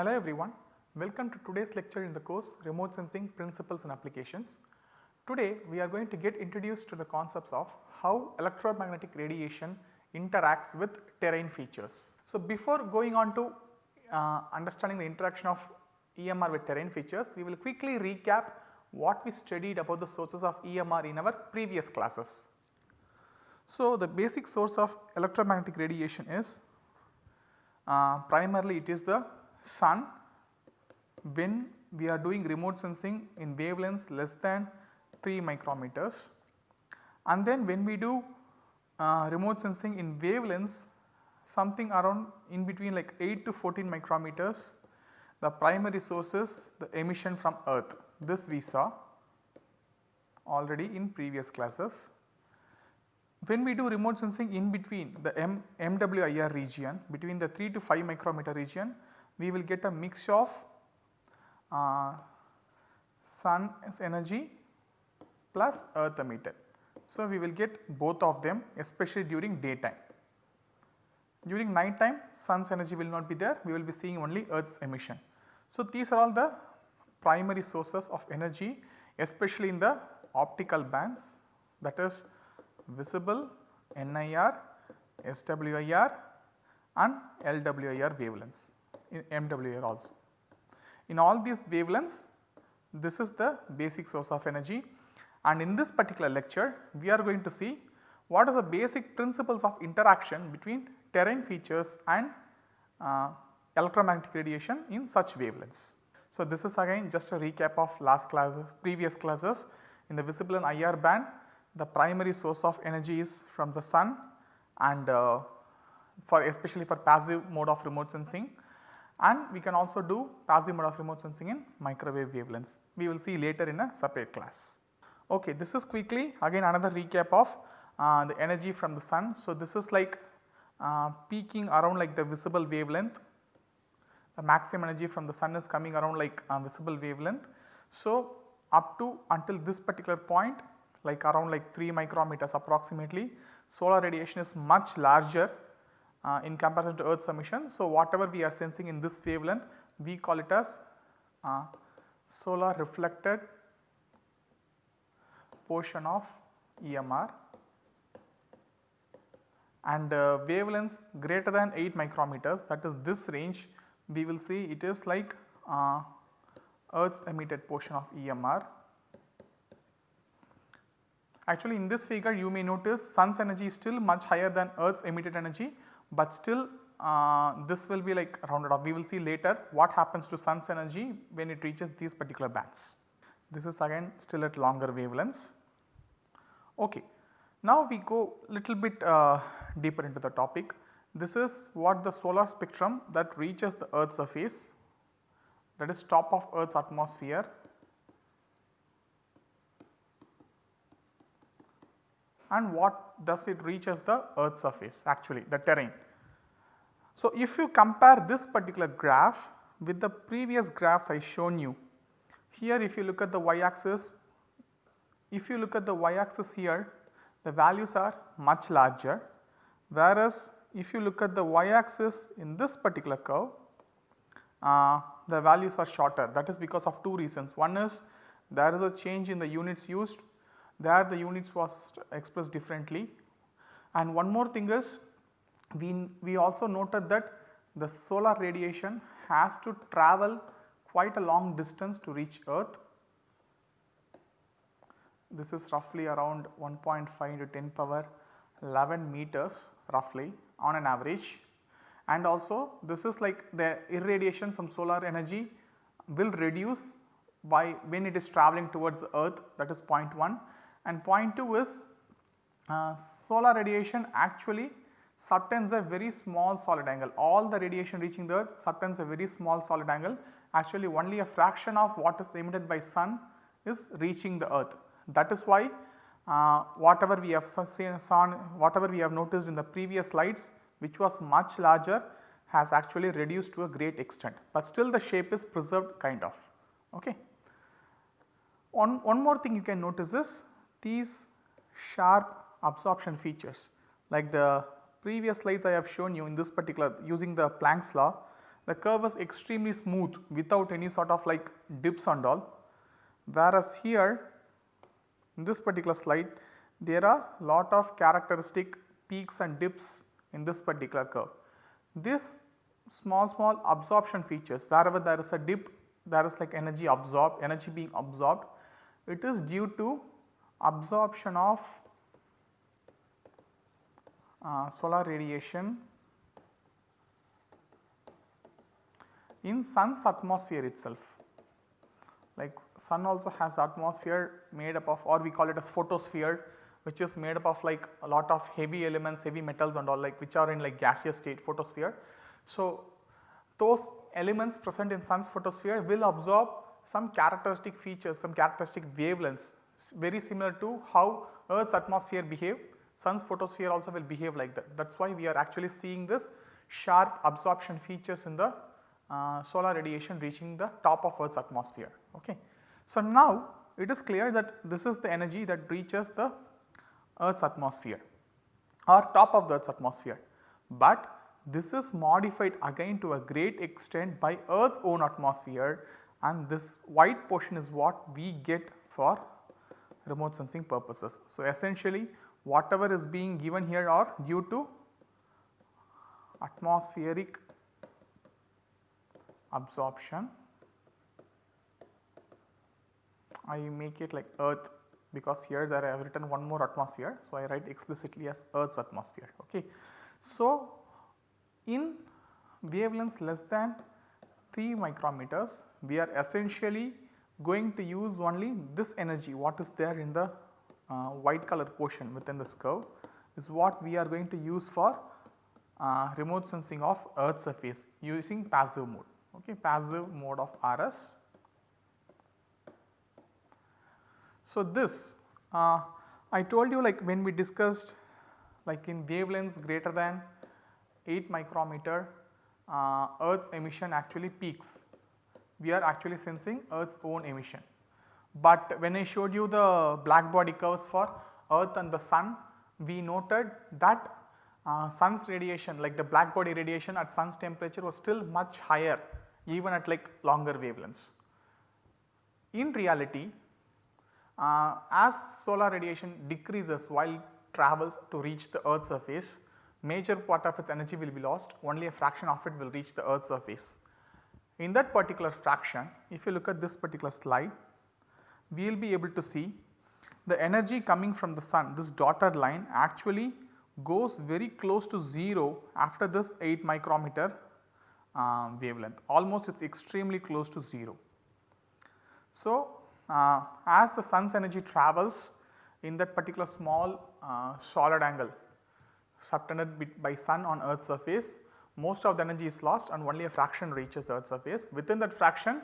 Hello everyone, welcome to today's lecture in the course Remote Sensing Principles and Applications. Today we are going to get introduced to the concepts of how electromagnetic radiation interacts with terrain features. So before going on to uh, understanding the interaction of EMR with terrain features, we will quickly recap what we studied about the sources of EMR in our previous classes. So the basic source of electromagnetic radiation is uh, primarily it is the sun when we are doing remote sensing in wavelengths less than 3 micrometers and then when we do uh, remote sensing in wavelengths something around in between like 8 to 14 micrometers the primary source is the emission from earth this we saw already in previous classes. When we do remote sensing in between the M, MWIR region between the 3 to 5 micrometer region we will get a mix of uh, sun's energy plus earth emitted. So, we will get both of them especially during daytime. During night time sun's energy will not be there we will be seeing only earth's emission. So, these are all the primary sources of energy especially in the optical bands that is visible, NIR, SWIR and LWIR wavelengths in MWIR also. In all these wavelengths this is the basic source of energy and in this particular lecture we are going to see what are the basic principles of interaction between terrain features and uh, electromagnetic radiation in such wavelengths. So, this is again just a recap of last classes previous classes in the visible and IR band the primary source of energy is from the sun and uh, for especially for passive mode of remote sensing and we can also do passive mode of remote sensing in microwave wavelengths. We will see later in a separate class. Okay, this is quickly again another recap of uh, the energy from the sun. So, this is like uh, peaking around like the visible wavelength the maximum energy from the sun is coming around like uh, visible wavelength. So, up to until this particular point like around like 3 micrometers approximately solar radiation is much larger uh, in comparison to earth's emission. So, whatever we are sensing in this wavelength we call it as uh, solar reflected portion of EMR and uh, wavelengths greater than 8 micrometers that is this range we will see it is like uh, earth's emitted portion of EMR. Actually in this figure you may notice sun's energy is still much higher than earth's emitted energy, but still uh, this will be like rounded off. We will see later what happens to sun's energy when it reaches these particular bands. This is again still at longer wavelengths. Okay. Now we go little bit uh, deeper into the topic. This is what the solar spectrum that reaches the earth's surface that is top of earth's atmosphere and what does it reach as the earth's surface actually the terrain. So, if you compare this particular graph with the previous graphs I shown you, here if you look at the y axis, if you look at the y axis here the values are much larger whereas if you look at the y axis in this particular curve uh, the values are shorter that is because of two reasons. One is there is a change in the units used there the units was expressed differently. And one more thing is we, we also noted that the solar radiation has to travel quite a long distance to reach earth. This is roughly around 1.5 to 10 power 11 meters roughly on an average. And also this is like the irradiation from solar energy will reduce by when it is travelling towards the earth that is point 1 and point 2 is uh, solar radiation actually subtends a very small solid angle all the radiation reaching the earth subtends a very small solid angle actually only a fraction of what is emitted by sun is reaching the earth that is why uh, whatever we have seen, whatever we have noticed in the previous slides which was much larger has actually reduced to a great extent, but still the shape is preserved kind of. Okay. One, one more thing you can notice is these sharp absorption features like the previous slides I have shown you in this particular using the Planck's law the curve was extremely smooth without any sort of like dips and all. Whereas here in this particular slide there are lot of characteristic peaks and dips in this particular curve. This small small absorption features wherever there is a dip there is like energy absorbed energy being absorbed it is due to absorption of uh, solar radiation in sun's atmosphere itself. Like sun also has atmosphere made up of or we call it as photosphere which is made up of like a lot of heavy elements, heavy metals and all like which are in like gaseous state photosphere. So, those elements present in sun's photosphere will absorb some characteristic features, some characteristic wavelengths very similar to how earth's atmosphere behave, sun's photosphere also will behave like that. That is why we are actually seeing this sharp absorption features in the uh, solar radiation reaching the top of earth's atmosphere. Okay. So, now it is clear that this is the energy that reaches the earth's atmosphere or top of the earth's atmosphere. But this is modified again to a great extent by earth's own atmosphere and this white portion is what we get for remote sensing purposes. So, essentially whatever is being given here are due to atmospheric absorption. I make it like earth because here there I have written one more atmosphere. So, I write explicitly as earth's atmosphere. Okay. So, in wavelengths less than 3 micrometers we are essentially going to use only this energy what is there in the uh, white color portion within this curve is what we are going to use for uh, remote sensing of earth surface using passive mode okay passive mode of RS. So, this uh, I told you like when we discussed like in wavelengths greater than 8 micrometer uh, earth's emission actually peaks we are actually sensing earth's own emission. But when I showed you the black body curves for earth and the sun we noted that uh, sun's radiation like the black body radiation at sun's temperature was still much higher even at like longer wavelengths. In reality uh, as solar radiation decreases while travels to reach the earth surface major part of its energy will be lost only a fraction of it will reach the earth surface. In that particular fraction if you look at this particular slide we will be able to see the energy coming from the sun this dotted line actually goes very close to 0 after this 8 micrometer uh, wavelength almost it is extremely close to 0. So, uh, as the sun's energy travels in that particular small uh, solid angle subtended by sun on earth's surface most of the energy is lost and only a fraction reaches the earth surface. Within that fraction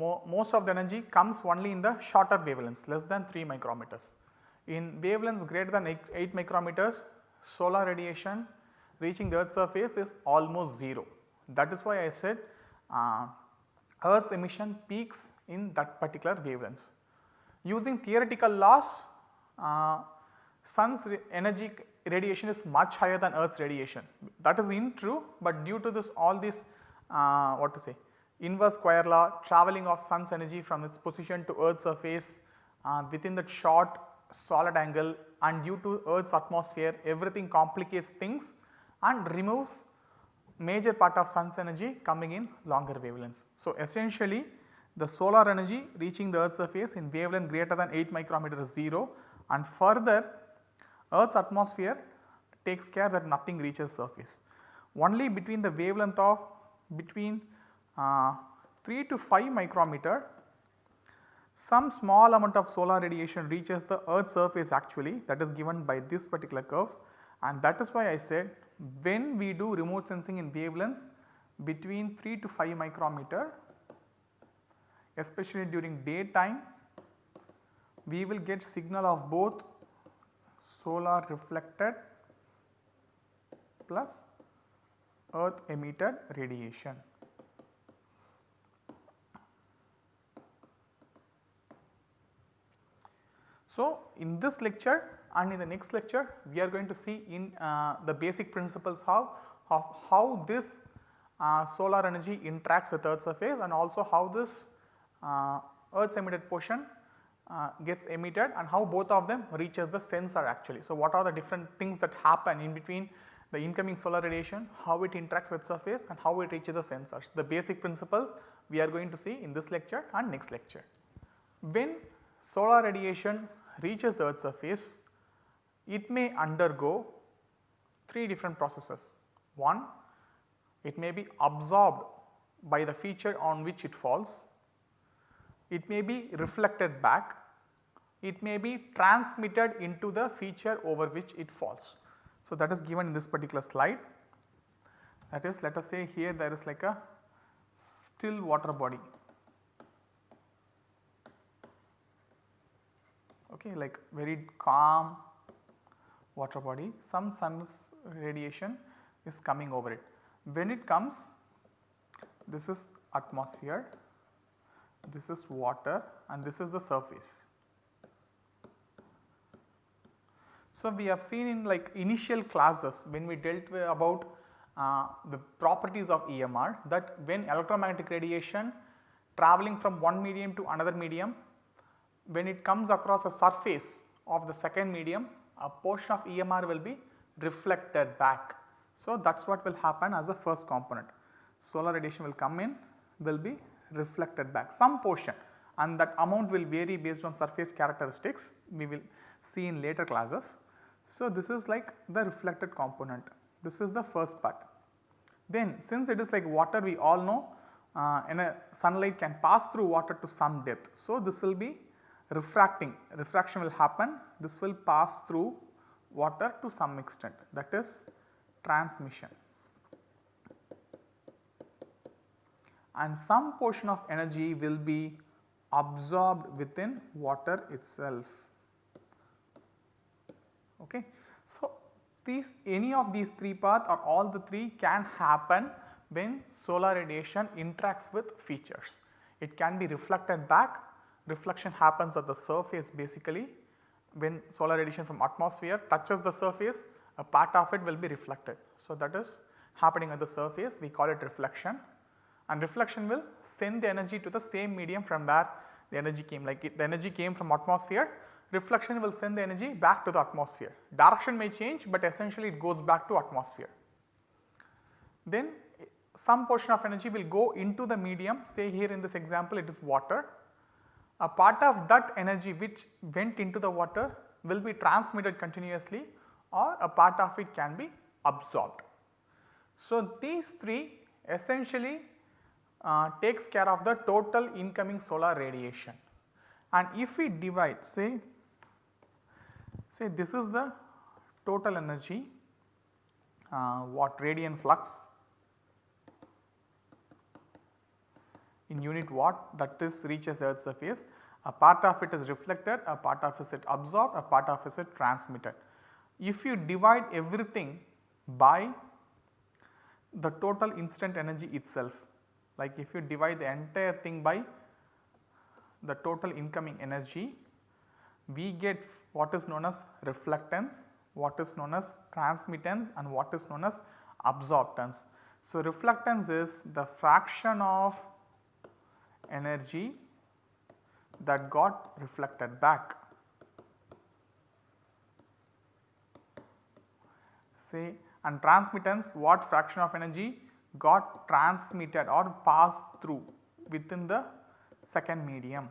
mo most of the energy comes only in the shorter wavelengths less than 3 micrometers. In wavelengths greater than 8, 8 micrometers solar radiation reaching the earth surface is almost 0. That is why I said uh, earth's emission peaks in that particular wavelengths. Using theoretical laws uh, sun's energy radiation is much higher than earth's radiation that is in true but due to this all this uh, what to say inverse square law travelling of sun's energy from its position to earth's surface uh, within that short solid angle and due to earth's atmosphere everything complicates things and removes major part of sun's energy coming in longer wavelengths. So, essentially the solar energy reaching the earth's surface in wavelength greater than 8 micrometer is 0 and further Earth's atmosphere takes care that nothing reaches surface. Only between the wavelength of between uh, 3 to 5 micrometer some small amount of solar radiation reaches the earth surface actually that is given by this particular curves and that is why I said when we do remote sensing in wavelengths between 3 to 5 micrometer especially during daytime we will get signal of both solar reflected plus earth emitted radiation. So, in this lecture and in the next lecture we are going to see in uh, the basic principles how of how this uh, solar energy interacts with earth surface and also how this uh, earth's emitted portion uh, gets emitted and how both of them reaches the sensor actually. So, what are the different things that happen in between the incoming solar radiation, how it interacts with surface and how it reaches the sensors. The basic principles we are going to see in this lecture and next lecture. When solar radiation reaches the earth surface, it may undergo 3 different processes. One, it may be absorbed by the feature on which it falls, it may be reflected back, it may be transmitted into the feature over which it falls. So, that is given in this particular slide. That is let us say here there is like a still water body. Okay like very calm water body. Some sun's radiation is coming over it. When it comes this is atmosphere, this is water and this is the surface. So, we have seen in like initial classes when we dealt about uh, the properties of EMR that when electromagnetic radiation travelling from one medium to another medium when it comes across a surface of the second medium a portion of EMR will be reflected back. So, that is what will happen as a first component. Solar radiation will come in will be reflected back some portion and that amount will vary based on surface characteristics we will see in later classes. So, this is like the reflected component this is the first part. Then since it is like water we all know uh, in a sunlight can pass through water to some depth. So, this will be refracting refraction will happen this will pass through water to some extent that is transmission. And some portion of energy will be absorbed within water itself. Okay. So, these any of these three paths or all the three can happen when solar radiation interacts with features. It can be reflected back, reflection happens at the surface basically when solar radiation from atmosphere touches the surface a part of it will be reflected. So, that is happening at the surface we call it reflection and reflection will send the energy to the same medium from where the energy came like the energy came from atmosphere reflection will send the energy back to the atmosphere. Direction may change but essentially it goes back to atmosphere. Then some portion of energy will go into the medium say here in this example it is water. A part of that energy which went into the water will be transmitted continuously or a part of it can be absorbed. So, these three essentially uh, takes care of the total incoming solar radiation and if we divide say say this is the total energy uh, what radiant flux in unit watt that is reaches the earth surface a part of it is reflected a part of it is absorbed a part of it is transmitted. If you divide everything by the total incident energy itself like if you divide the entire thing by the total incoming energy we get what is known as reflectance, what is known as transmittance and what is known as absorptance. So, reflectance is the fraction of energy that got reflected back. Say and transmittance what fraction of energy got transmitted or passed through within the second medium.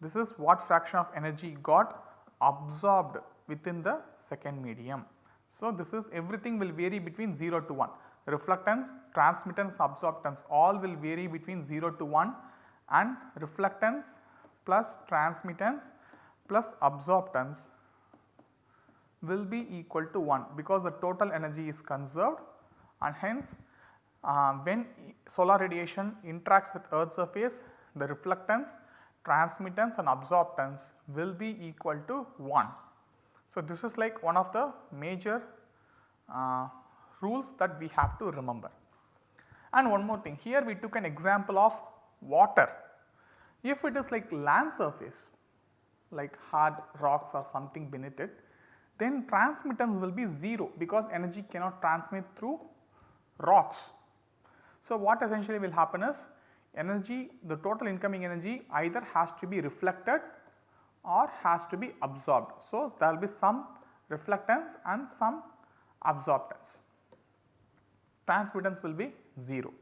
This is what fraction of energy got absorbed within the second medium. So, this is everything will vary between 0 to 1 reflectance, transmittance, absorptance all will vary between 0 to 1 and reflectance plus transmittance plus absorptance will be equal to 1 because the total energy is conserved and hence uh, when solar radiation interacts with earth surface the reflectance transmittance and absorptance will be equal to 1. So, this is like one of the major uh, rules that we have to remember. And one more thing here we took an example of water. If it is like land surface like hard rocks or something beneath it then transmittance will be 0 because energy cannot transmit through rocks. So, what essentially will happen is energy the total incoming energy either has to be reflected or has to be absorbed. So, there will be some reflectance and some absorptance transmittance will be 0.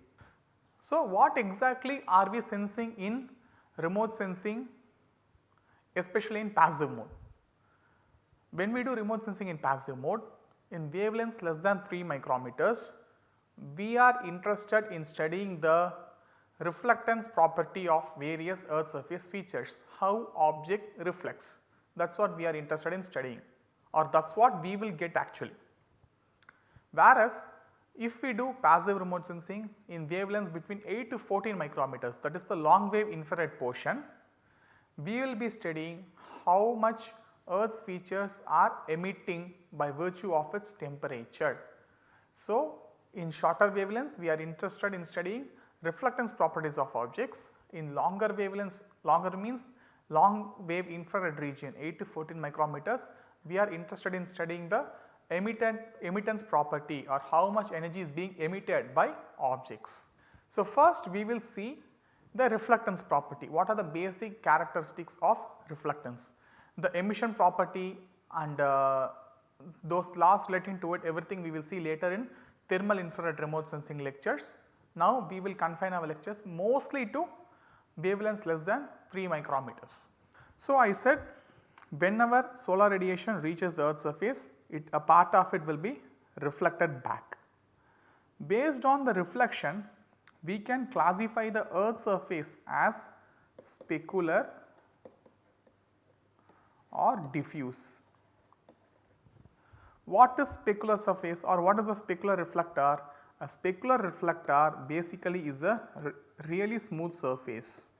So, what exactly are we sensing in remote sensing especially in passive mode? When we do remote sensing in passive mode in wavelengths less than 3 micrometers we are interested in studying the reflectance property of various earth surface features, how object reflects that is what we are interested in studying or that is what we will get actually. Whereas if we do passive remote sensing in wavelengths between 8 to 14 micrometers that is the long wave infrared portion, we will be studying how much earth's features are emitting by virtue of its temperature. So, in shorter wavelengths we are interested in studying reflectance properties of objects. In longer wavelengths, longer means long wave infrared region 8 to 14 micrometers, we are interested in studying the emittent, emittance property or how much energy is being emitted by objects. So, first we will see the reflectance property. What are the basic characteristics of reflectance? The emission property and uh, those laws relating to it everything we will see later in thermal infrared remote sensing lectures. Now we will confine our lectures mostly to wavelengths less than 3 micrometers. So I said whenever solar radiation reaches the earth surface it a part of it will be reflected back. Based on the reflection we can classify the earth surface as specular or diffuse. What is specular surface or what is a specular reflector? A specular reflector basically is a really smooth surface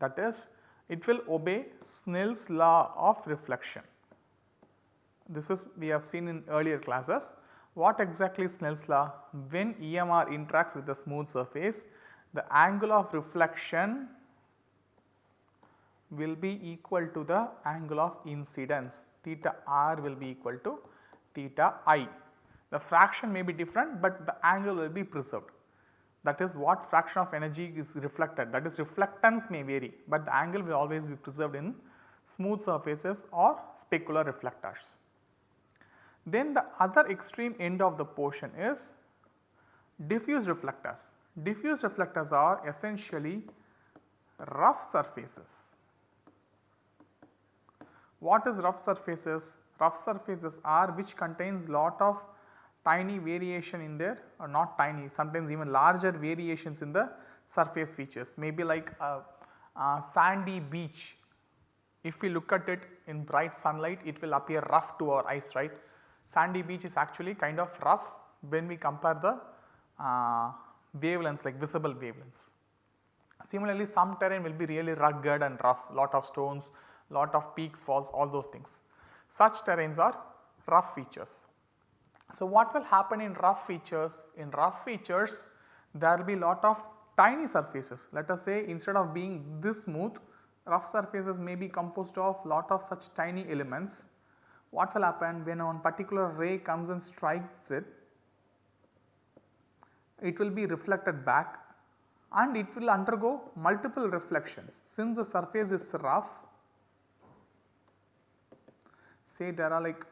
that is it will obey Snell's law of reflection. This is we have seen in earlier classes. What exactly is Snell's law? When EMR interacts with a smooth surface, the angle of reflection will be equal to the angle of incidence theta r will be equal to theta i. The fraction may be different, but the angle will be preserved that is what fraction of energy is reflected that is reflectance may vary, but the angle will always be preserved in smooth surfaces or specular reflectors. Then the other extreme end of the portion is diffuse reflectors. Diffuse reflectors are essentially rough surfaces. What is rough surfaces? Rough surfaces are which contains lot of tiny variation in there or not tiny sometimes even larger variations in the surface features maybe like a, a sandy beach if we look at it in bright sunlight it will appear rough to our eyes right sandy beach is actually kind of rough when we compare the uh, wavelengths like visible wavelengths. Similarly, some terrain will be really rugged and rough, lot of stones, lot of peaks, falls, all those things. Such terrains are rough features. So, what will happen in rough features? In rough features, there will be lot of tiny surfaces. Let us say instead of being this smooth, rough surfaces may be composed of lot of such tiny elements what will happen when one particular ray comes and strikes it, it will be reflected back and it will undergo multiple reflections. Since the surface is rough, say there are like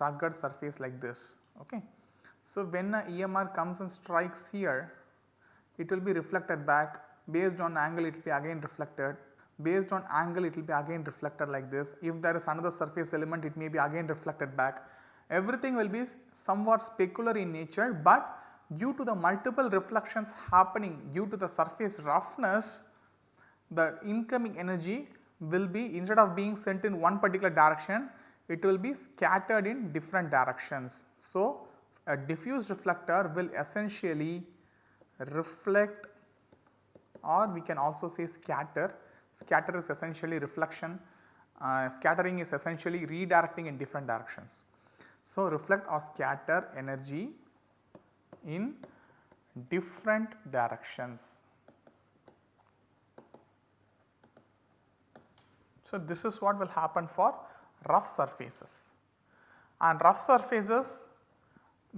rugged surface like this. Okay. So, when a EMR comes and strikes here, it will be reflected back based on angle it will be again reflected based on angle it will be again reflected like this. If there is another surface element it may be again reflected back. Everything will be somewhat specular in nature, but due to the multiple reflections happening due to the surface roughness the incoming energy will be instead of being sent in one particular direction it will be scattered in different directions. So, a diffuse reflector will essentially reflect or we can also say scatter Scatter is essentially reflection, uh, scattering is essentially redirecting in different directions. So, reflect or scatter energy in different directions. So, this is what will happen for rough surfaces and rough surfaces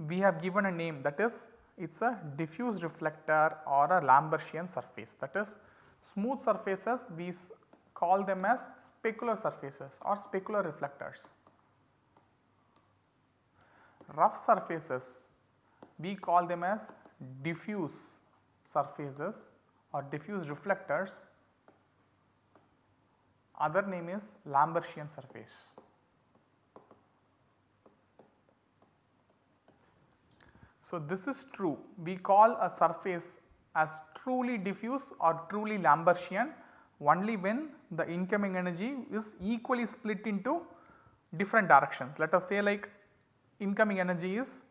we have given a name that is it is a diffuse reflector or a Lambertian surface that is smooth surfaces we call them as specular surfaces or specular reflectors. Rough surfaces we call them as diffuse surfaces or diffuse reflectors other name is Lambertian surface. So, this is true we call a surface as truly diffuse or truly Lambertian only when the incoming energy is equally split into different directions. Let us say like incoming energy is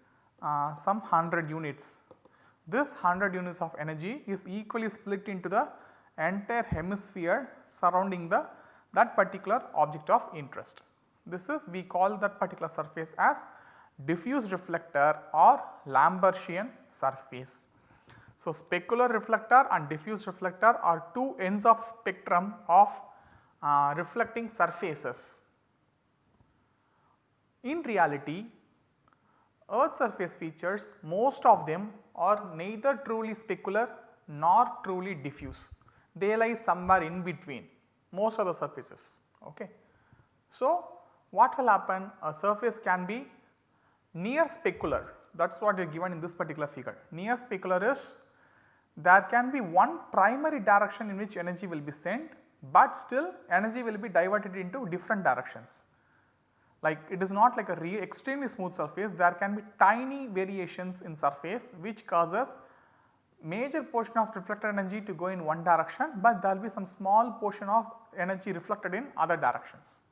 uh, some 100 units. This 100 units of energy is equally split into the entire hemisphere surrounding the that particular object of interest. This is we call that particular surface as diffuse reflector or Lambertian surface. So, specular reflector and diffuse reflector are two ends of spectrum of uh, reflecting surfaces. In reality earth surface features most of them are neither truly specular nor truly diffuse. They lie somewhere in between most of the surfaces. Okay. So, what will happen a surface can be near specular that is what is given in this particular figure. Near specular is there can be one primary direction in which energy will be sent, but still energy will be diverted into different directions. Like it is not like a extremely smooth surface, there can be tiny variations in surface which causes major portion of reflected energy to go in one direction, but there will be some small portion of energy reflected in other directions.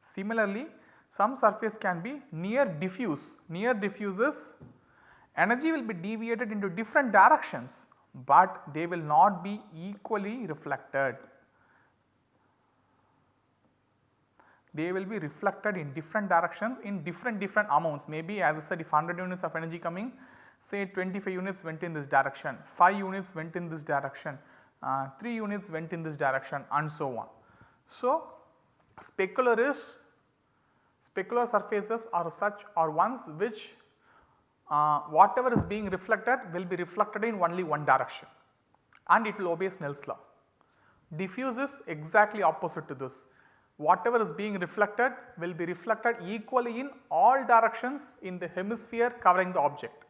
Similarly, some surface can be near diffuse, near diffuses energy will be deviated into different directions, but they will not be equally reflected. They will be reflected in different directions in different different amounts maybe as I said if 100 units of energy coming say 25 units went in this direction, 5 units went in this direction, uh, 3 units went in this direction and so on. So, specular is specular surfaces are such are ones which uh, whatever is being reflected will be reflected in only one direction and it will obey Snell's law. Diffuse is exactly opposite to this. Whatever is being reflected will be reflected equally in all directions in the hemisphere covering the object.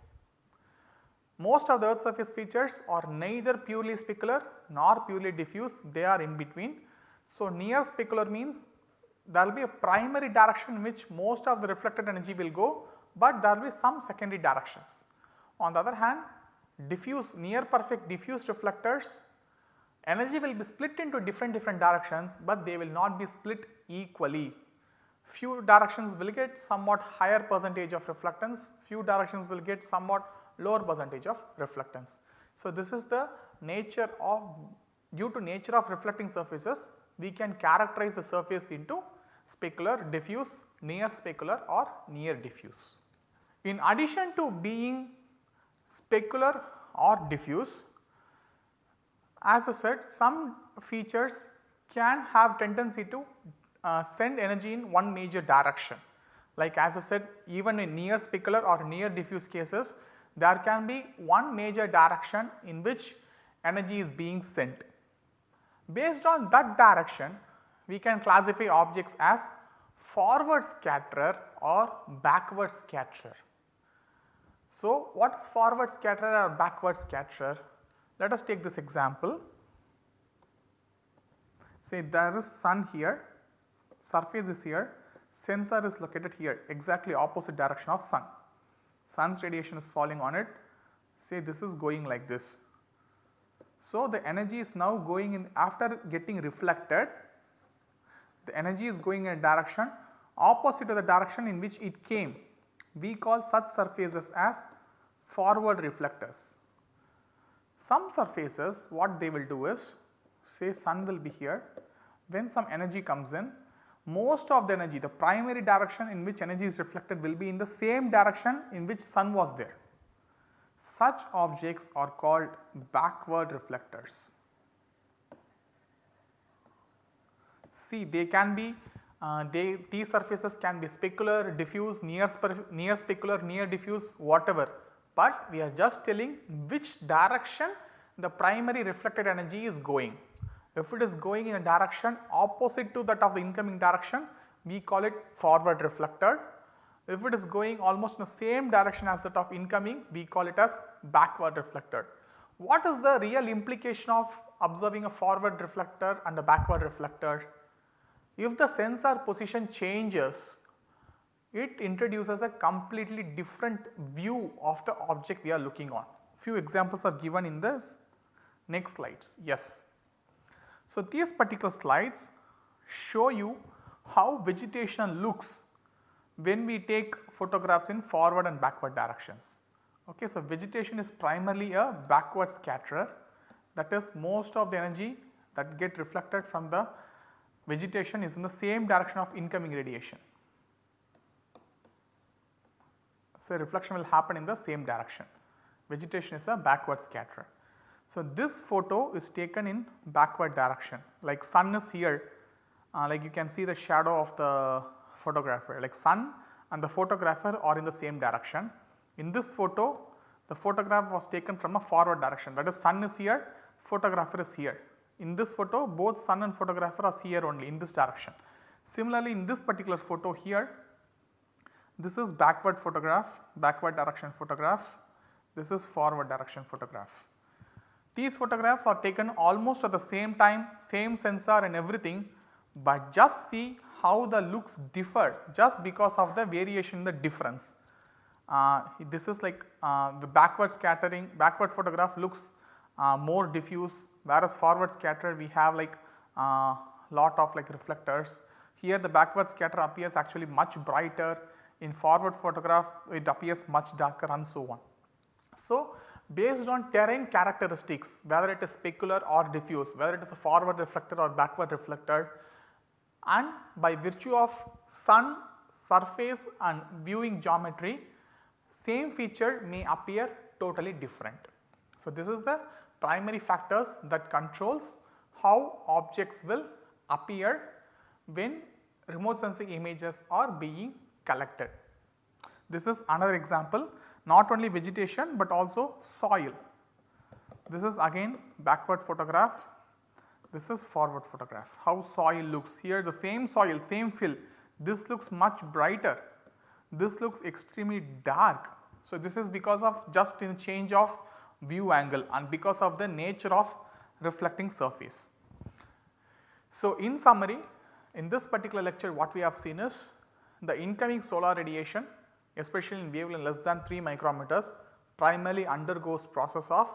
Most of the earth surface features are neither purely specular nor purely diffuse, they are in between. So, near specular means there will be a primary direction in which most of the reflected energy will go, but there will be some secondary directions. On the other hand, diffuse near perfect diffuse reflectors energy will be split into different different directions, but they will not be split equally. Few directions will get somewhat higher percentage of reflectance, few directions will get somewhat lower percentage of reflectance. So, this is the nature of due to nature of reflecting surfaces we can characterize the surface into specular, diffuse, near specular or near diffuse. In addition to being specular or diffuse as I said some features can have tendency to uh, send energy in one major direction. Like as I said even in near specular or near diffuse cases there can be one major direction in which energy is being sent. Based on that direction we can classify objects as forward scatterer or backward scatterer. So, what is forward scatterer or backward scatterer? Let us take this example. Say there is sun here, surface is here, sensor is located here exactly opposite direction of sun sun's radiation is falling on it say this is going like this. So, the energy is now going in after getting reflected the energy is going in a direction opposite to the direction in which it came. We call such surfaces as forward reflectors. Some surfaces what they will do is say sun will be here when some energy comes in most of the energy the primary direction in which energy is reflected will be in the same direction in which sun was there. Such objects are called backward reflectors. See they can be Uh, they, these surfaces can be specular, diffuse, near, near specular, near diffuse whatever, but we are just telling which direction the primary reflected energy is going. If it is going in a direction opposite to that of the incoming direction, we call it forward reflected. If it is going almost in the same direction as that of incoming, we call it as backward reflected. What is the real implication of observing a forward reflector and a backward reflector? If the sensor position changes, it introduces a completely different view of the object we are looking on. Few examples are given in this next slides. Yes. So, these particular slides show you how vegetation looks when we take photographs in forward and backward directions. Okay, so, vegetation is primarily a backward scatterer that is most of the energy that get reflected from the vegetation is in the same direction of incoming radiation. So, reflection will happen in the same direction. Vegetation is a backward scatterer. So, this photo is taken in backward direction like sun is here uh, like you can see the shadow of the photographer like sun and the photographer are in the same direction. In this photo the photograph was taken from a forward direction that is sun is here photographer is here. In this photo both sun and photographer are here only in this direction. Similarly, in this particular photo here this is backward photograph, backward direction photograph, this is forward direction photograph. These photographs are taken almost at the same time, same sensor and everything, but just see how the looks differ just because of the variation in the difference. Uh, this is like uh, the backward scattering, backward photograph looks uh, more diffuse whereas forward scatter we have like uh, lot of like reflectors. Here the backward scatter appears actually much brighter in forward photograph it appears much darker and so on. So, based on terrain characteristics whether it is specular or diffuse whether it is a forward reflector or backward reflector and by virtue of sun surface and viewing geometry same feature may appear totally different. So, this is the primary factors that controls how objects will appear when remote sensing images are being collected. This is another example not only vegetation but also soil. This is again backward photograph, this is forward photograph how soil looks here the same soil same fill this looks much brighter this looks extremely dark. So, this is because of just in change of view angle and because of the nature of reflecting surface. So, in summary in this particular lecture what we have seen is the incoming solar radiation especially in wavelength less than 3 micrometers primarily undergoes process of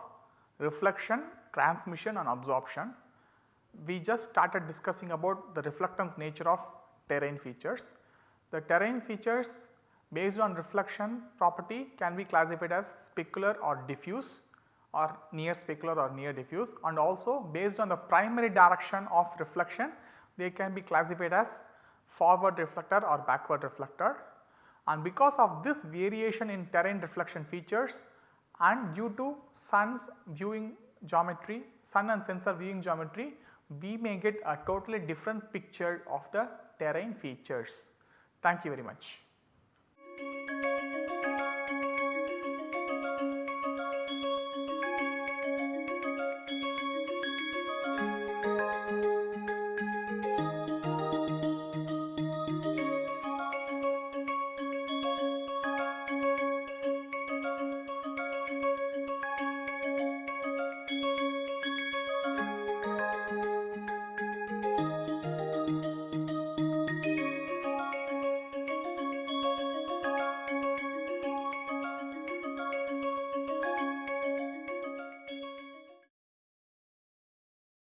reflection, transmission and absorption. We just started discussing about the reflectance nature of terrain features. The terrain features based on reflection property can be classified as specular or diffuse or near specular or near diffuse and also based on the primary direction of reflection they can be classified as forward reflector or backward reflector and because of this variation in terrain reflection features and due to sun's viewing geometry, sun and sensor viewing geometry we may get a totally different picture of the terrain features. Thank you very much.